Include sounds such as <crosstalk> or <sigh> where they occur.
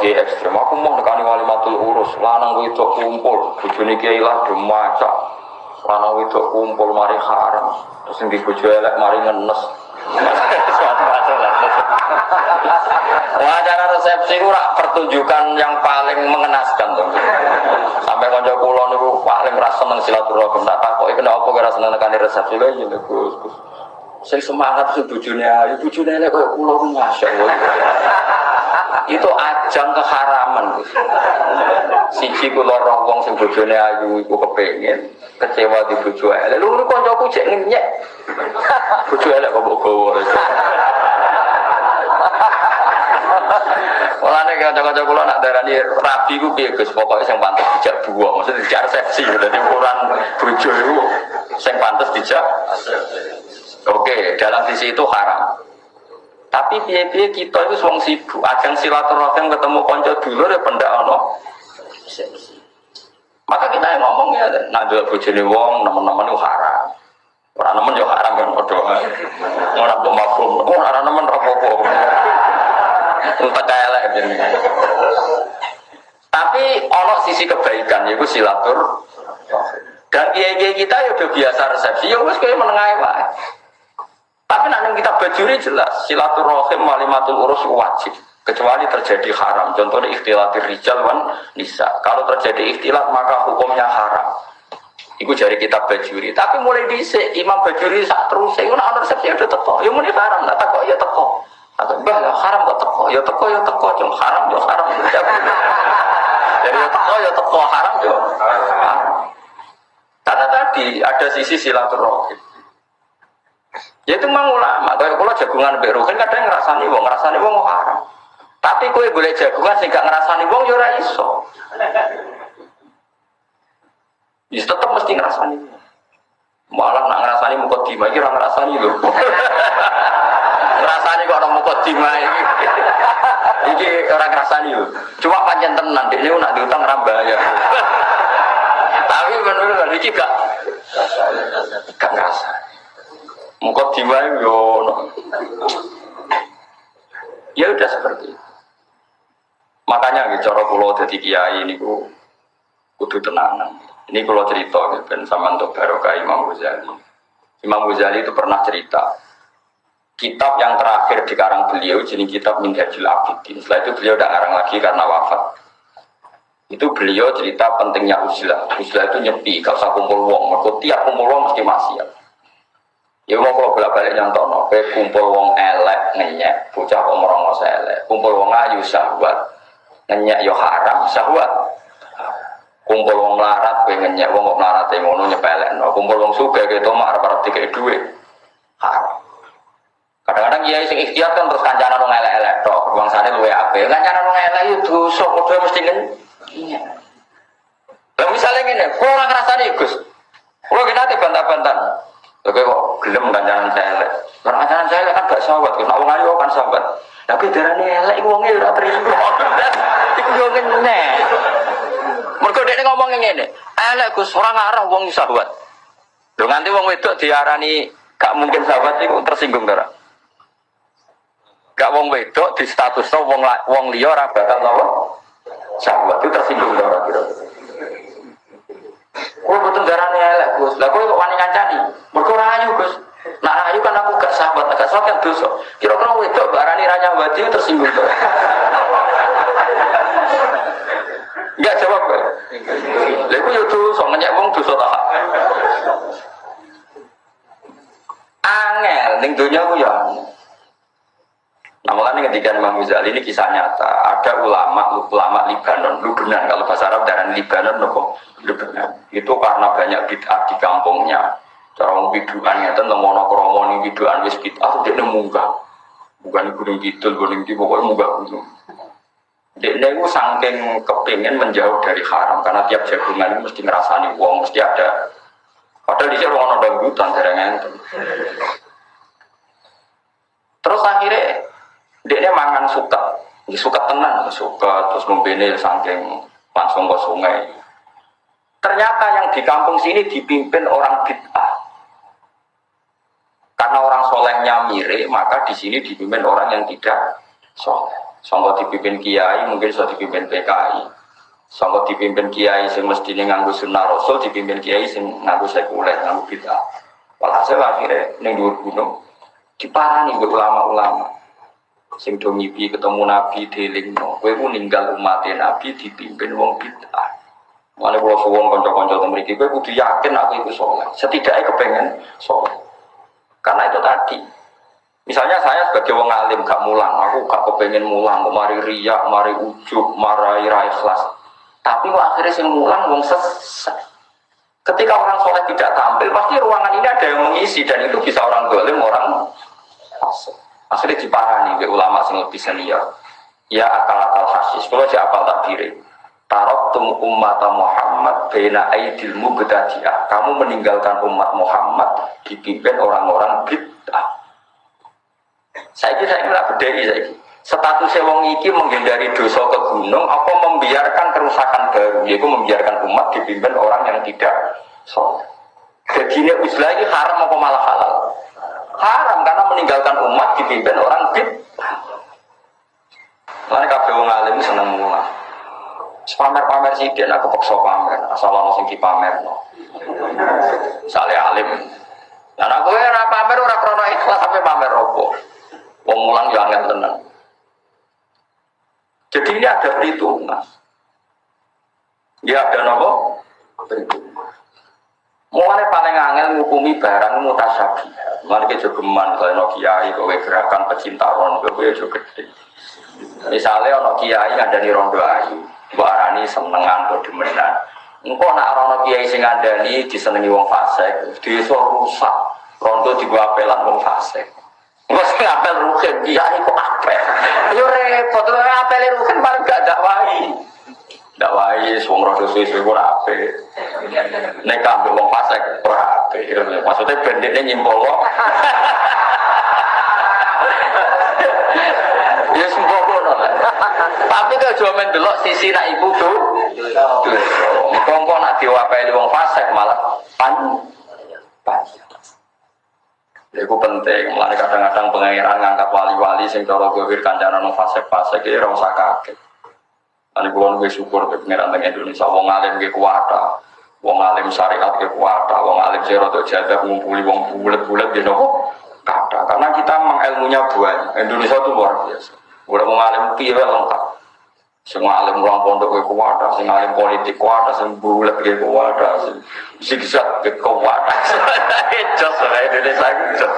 kiai ekstrem. Aku mau nekani wali matul urus, lanang itu kumpul, bujuni kiai lah demacak. Lanang itu kumpul mari haram. Terus yang dibujuk elek mari ngenes. <laughs> Wawancara resepsi itu rak pertunjukan yang paling mengenaskan tuh. Sampai konco kulo niku paling rasa seneng silaturahim. Tak takoki kenapa kira seneng nekani resepsi lho ya Gus. Gus. Sing semangat sing bojone ayu, bojone elek koyo kulo masyaallah. Itu ajang keharaman. Siji kula roh wong sing bojone ayu iku kepengin kecewa di bojo elek. Lho kancaku cek ngenyek. <laughs> Bojo elek kok mbok gowo. Mulane kanca-kanca kula nak darani rabi ku piye Gus, pokoke sing pantes dijak buah, maksudnya dijak resepsi, dadi ukuran bojo iku sing pantes dijak. Oke, dalam sisi itu haram. Tapi piye-piye kita itu wong sibuk, ajang silaturahim ketemu kanca dulur ya pendak ono. Maka kita yang ngomong ya, nak dulu bojone wong, teman-teman itu haram. Orang nemen yo haram kan padha. Ora mbok mafhum. Ora nemen ora apa-apa. Untuk elek jadi. Tapi ono sisi kebaikan yaitu silatur. Dan kiai kita ya udah biasa resepsi, ya wes kayak menengah wae. Tapi nanti kita bajuri jelas silaturahim walimatul urus wajib kecuali terjadi haram. Contohnya ikhtilatir rijal wan nisa. Kalau terjadi ikhtilat maka hukumnya haram. Iku jari kita bajuri. Tapi mulai dhisik Imam Bajuri sak terus saya ana resepsi udah teko. Ya muni haram, tak teko ya teko. Atau bah ya haram kok teko, ya teko ya teko, cuma haram ya haram. Jadi ya teko ya teko, haram ya. Karena tadi ada sisi silaturahim. Ya itu memang ulama. Kayak kalau jagungan berukin kadang ngerasani wong, ngerasani wong haram. Tapi kue boleh jagungan sih gak ngerasani wong ya iso. Ya tetap mesti ngerasani. Malah nak ngerasani mukot dima, kira ngerasani loh. <laughs> ngerasani kok orang mukot dima ini. Iki orang ngerasani loh. Cuma panjang tenan, ini nak diutang rambaya. <laughs> Tapi menurut iki gak gak ngerasa. Mukot dima yo. Ya udah seperti itu. Makanya gitu, cara pulau jadi kiai ini ku kudu tenanan. Ini kalau cerita, ben sama untuk barokah Imam Ghazali. Imam Ghazali itu pernah cerita, kitab yang terakhir di karang beliau, jadi kitab Minhajul Abidin. Setelah itu beliau tidak ngarang lagi karena wafat. Itu beliau cerita pentingnya uzlah. Uzlah itu nyepi, gak usah kumpul wong. Mereka tiap kumpul wong mesti maksiat. Ya mau kalau bolak balik nyontono, pe kumpul wong elek ngenyek, bocah kok merongo elek. Kumpul wong ayu syahwat, ngenyek yo haram syahwat. Kumpul wong melarat kowe ngenyek wong kok melarat ngono nyepelekno. Kumpul wong sugih gitu mak arep-arep dikek dhuwit. Haram. Kadang-kadang kiai sing ikhtiar kan terus kancanan wong elek-elek tok bangsane luwe apik. Kancanan wong elek itu dosa padha mesti ngen iya Lah misalnya ngene, kok ora ngrasani Gus. Kulo kita ate bantah-bantan. Oke kok gelem kancanan elek. Karena kancanan elek kan gak sahabat, nek wong ayu kan sahabat. Tapi darane elek iku wonge ora terima. Iku yo ngene. Mergo dekne ngomong ngene, elek Gus ora ngarah wong sahabat. Lho nganti wong wedok diarani gak mungkin sahabat iku tersinggung ora? Gak wong wedok di status wong wong liya ora bakal apa? Sahabat itu tersinggung ora kira-kira. Dosa. Kira-kira wedok barani ra nyawati tersinggung. Enggak jawab kowe. Lha iku yo dosa, ngenyek wong dosa ta. Angel ning donya ku ya. Nah makanya ketika Imam Ghazali ini kisah nyata Ada ulama, ulama Libanon Lubnan, kalau bahasa Arab darah Libanon nopo Lubnan Itu karena banyak bid'ah di kampungnya Cara biduan ngeten lemono kromo ning biduan wis bid'ah dia munggah. Bukan gunung kidul, gunung di pokoknya munggah gunung. Dia itu saking kepingin menjauh dari haram karena tiap jagungan mesti ngerasani uang mesti ada. Padahal di sini orang dangdutan enten. Terus akhirnya dia mangan suka, ya, suka tenang, suka terus membini saking langsung ke sungai. Ternyata yang di kampung sini dipimpin orang bid'ah. Karena orang solehnya mirip, maka di sini dipimpin orang yang tidak soleh. Sangka dipimpin kiai mungkin sudah dipimpin PKI. Sangka dipimpin kiai sing mestine nganggo sunnah rasul dipimpin kiai sing nganggo sekuler, nganggo bid'ah. Walhasil akhirnya ning dhuwur gunung diparani ke ulama-ulama. Sing do ketemu Nabi delingno, kowe ku ninggal umat Nabi dipimpin wong bid'ah. Mana kalau suwon konco-konco memiliki, gue kudu yakin aku itu soleh. Setidaknya kepengen soleh. Karena itu tadi. Misalnya saya sebagai wong alim gak mulang, aku gak kepengen mulang, mari riak, mari ujub, mari rai ikhlas. Tapi kok akhirnya sing mulang wong sesat. Ketika orang soleh tidak tampil, pasti ruangan ini ada yang mengisi dan itu bisa orang dolim, orang fasik. Akhirnya diparani ulama sing lebih senior. Ya akal akal hasis. Kalau si apal tak diri. Tarok tum umat Muhammad bena aidil mubtadi'ah. Kamu meninggalkan umat Muhammad dipimpin orang-orang bid'ah. Saya kira saya kira bedai saya Statusnya wong iki menghindari dosa ke gunung, apa membiarkan kerusakan baru, yaitu membiarkan umat dipimpin orang yang tidak soleh. Jadi ini haram apa malah halal? Haram karena meninggalkan umat dipimpin orang bid'ah. Lain kabeh wong alim seneng mulah pamer-pamer sih dia aku paksa pamer asal ono sing dipamer no. Sale alim. Nah aku ora pamer ora krono ikhlas sampai pamer opo. Wong mulang yo angel tenan. Jadi ini ada perhitungan. Ya ada nopo? Mulai paling angel menghukumi barang mutasabi. Mulai ke jogeman kalau no kiai gerakan pecinta rondo kowe juga gede. Misalnya ono kiai ada di rondo ayu, Mbok arani senengan atau demenan. Engko nak rono kiai sing ngandani disenengi wong fasik, desa rusak. Rondo digo apelan wong fasik. Engko sing apel rugen kiai kok apel. Yo repot, lho apel rugen paling gak dakwahi. Dakwahi wong rondo suwe-suwe ora apik. Nek kambing wong fasik ora apik. Maksudnya banditnya nyimpol kok. <laughs> Ya semua kono. <laughs> Tapi kalau cuma main sisi nak ibu tuh. Kongko nak diwapeli wong fasik malah pan. Pan. Itu penting, mulai kadang-kadang pengiran ngangkat wali-wali sing cara gawir kancana nang fasik-fasik iki ora usah kaget. Ane kula nunggu syukur ke pengiran teng Indonesia wong alim ge kuwata. Wong alim syariat ge kuwata, wong alim sing rada jadah ngumpuli wong bulet-bulet ge nopo kata. Karena kita memang ilmunya banyak. Indonesia itu luar biasa. Udah mau ngalim piye lengkap. Semua alim ruang pondok ke kuwata, sing alim politik kuwata, sing bulat ke kuwata, sing zigzag ke kuwata. Jos Indonesia jos.